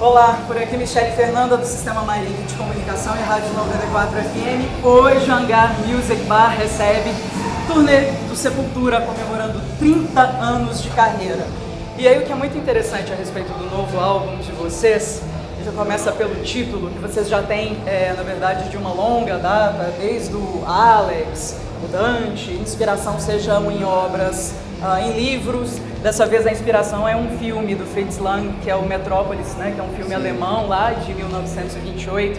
Olá, por aqui Michele Fernanda do Sistema Marinho de Comunicação e Rádio 94 FM. Hoje o Hangar Music Bar recebe turnê do Sepultura comemorando 30 anos de carreira. E aí o que é muito interessante a respeito do novo álbum de vocês, já começa pelo título, que vocês já têm, é, na verdade, de uma longa data, desde o Alex, o Dante, inspiração sejam em obras, uh, em livros, dessa vez a inspiração é um filme do Fritz Lang, que é o Metrópolis, né, que é um filme Sim. alemão lá de 1928,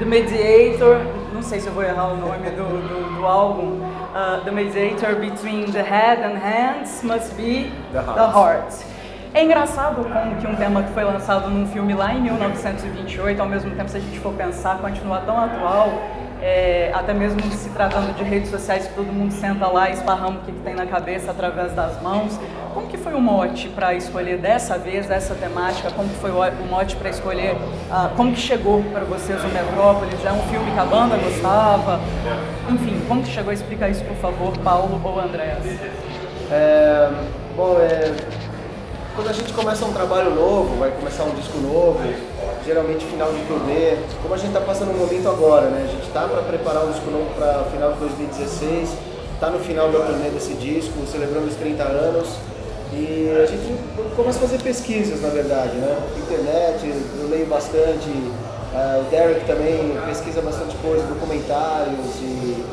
The Mediator, não sei se eu vou errar o nome do, do, do álbum, uh, The Mediator Between the Head and Hands Must Be The Heart. The heart. É engraçado como que um tema que foi lançado num filme lá em 1928, ao mesmo tempo, se a gente for pensar, continua tão atual, é, até mesmo se tratando de redes sociais todo mundo senta lá e esparrama o que, tem na cabeça através das mãos. Como que foi o mote para escolher dessa vez essa temática? Como que foi o mote para escolher? Uh, como que chegou para vocês o Metrópolis? É um filme que a banda gostava? Enfim, como que chegou? Explica isso, por favor, Paulo ou Andréas. É, bom, é, quando a gente começa um trabalho novo, vai começar um disco novo, geralmente final de turnê, como a gente está passando um momento agora, né? A gente está para preparar um disco novo para final de 2016, está no final da turnê desse disco, celebrando os 30 anos. E a gente começa a fazer pesquisas, na verdade, né? Internet, eu leio bastante, uh, o Derek também pesquisa bastante coisa, documentários e,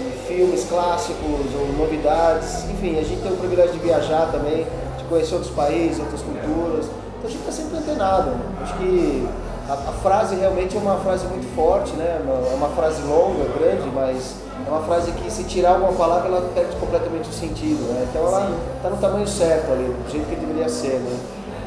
e filmes clássicos ou novidades. Enfim, a gente tem o privilégio de viajar também conhecer outros países, outras culturas. Então a gente está sempre antenado. Acho que a, a, frase realmente é uma frase muito forte, né? É uma frase longa, grande, mas é uma frase que se tirar alguma palavra ela perde completamente o sentido. Né? Então ela está no tamanho certo ali, do jeito que deveria ser. Né?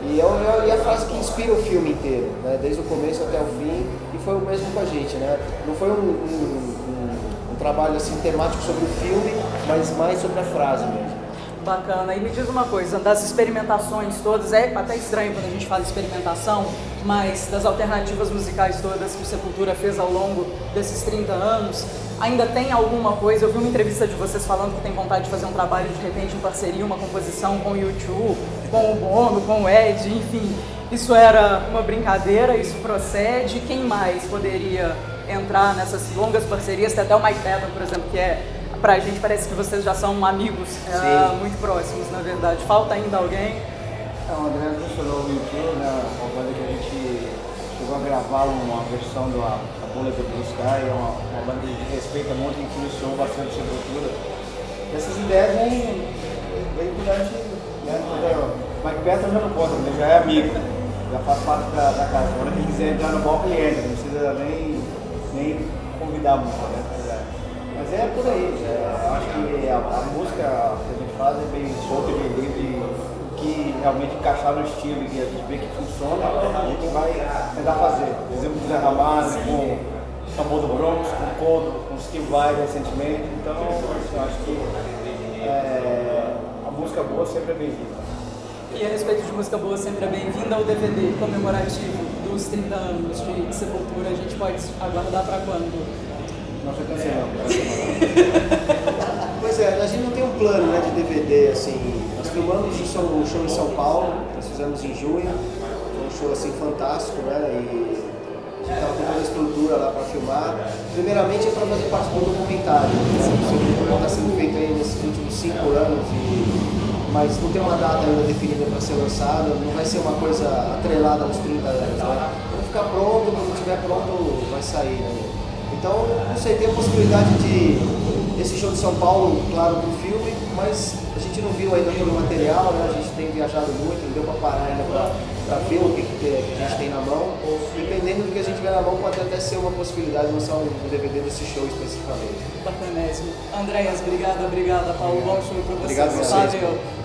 E é, é, é, a frase que inspira o filme inteiro, né? desde o começo até o fim, e foi o mesmo com a gente. Né? Não foi um, um, um, um trabalho assim, temático sobre o filme, mas mais sobre a frase mesmo. Bacana. E me diz uma coisa, das experimentações todas, é até estranho quando a gente fala experimentação, mas das alternativas musicais todas que o Sepultura fez ao longo desses 30 anos, ainda tem alguma coisa? Eu vi uma entrevista de vocês falando que tem vontade de fazer um trabalho de repente em parceria, uma composição com o YouTube, com o Bono, com o Ed, enfim. Isso era uma brincadeira, isso procede. Quem mais poderia entrar nessas longas parcerias? Tem até o Mike Patton, por exemplo, que é pra gente parece que vocês já são amigos é, muito próximos, na verdade. Falta ainda alguém? É, o André mencionou o YouTube, né? Uma banda que a gente chegou a gravar uma versão da, da Bullet do Blue Sky, é uma, uma banda que respeita muito e influenciou bastante a Sepultura. Essas ideias vêm, vêm durante, né? O Mike Patton já não pode, ele já é amigo, já faz parte da, da casa. Agora quem quiser entrar no bloco, ele entra, não precisa nem, nem convidar muito, né? Mas é por aí, é, acho que a, a, música que a gente faz é bem solta, bem livre, que realmente encaixar no estilo e a gente vê que funciona, a gente vai tentar fazer. Por exemplo, Zé Ramalho, com o famoso Bronx, com o Codo, com Steve Vai recentemente, então eu acho que é, a música boa sempre é bem-vinda. E a respeito de música boa sempre é bem-vinda, o DVD comemorativo dos 30 anos de Sepultura, a gente pode aguardar para quando? Nós já cancelamos. pois é, a gente não tem um plano né, de DVD, assim. Nós filmamos um show, um show em São Paulo, nós fizemos em junho, foi um show assim fantástico, né? E a gente estava com toda a estrutura lá para filmar. Primeiramente é para fazer parte do documentário. Assim, o documentário está sendo feito aí nesses últimos cinco anos, e, mas não tem uma data ainda definida para ser lançada, não vai ser uma coisa atrelada aos 30 anos. Né? Quando ficar pronto, quando estiver pronto, vai sair. Né? Então, não sei, tem a possibilidade de esse show de São Paulo, claro, do filme, mas a gente não viu ainda todo o material, né? A gente tem viajado muito, não deu para parar ainda para ver o que, que, a gente tem na mão. Dependendo do que a gente tiver na mão, pode até ser uma possibilidade de lançar um DVD desse show especificamente. Bacanésimo. Andréas, obrigada, obrigada, Paulo. Bom show para você. Obrigado a vocês. Valeu.